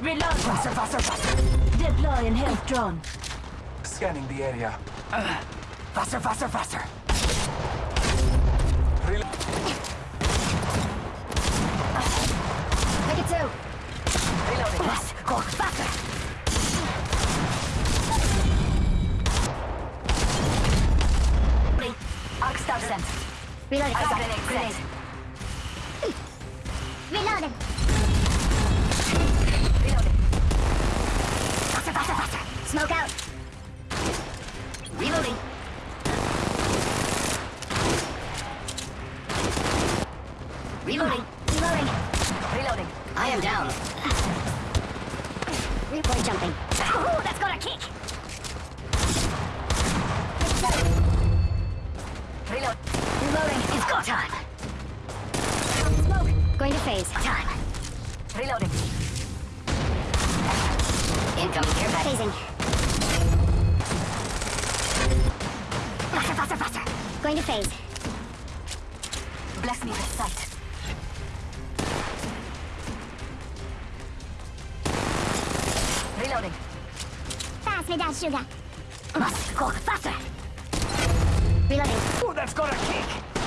Reload. Faster, faster, faster. Deploy and health drone. Scanning the area. Faster, faster, faster. Rel- Take it two. Reloading. Yes, go faster. Arc star sent. Reloading. I got grenade, grenade. Reloading. Reloading. Smoke out. Reloading. Reloading. Reloading. Reloading. I am down. Report jumping. Ooh, that's got a kick. Reload. Reloading. It's go time. Smoke. Going to phase. Time. Reloading. Incoming package. Phasing. Faster, faster, faster. Going to phase. Bless me with sight. Reloading. Pass me that sugar. Must go faster. Reloading. Ooh, that's got a kick.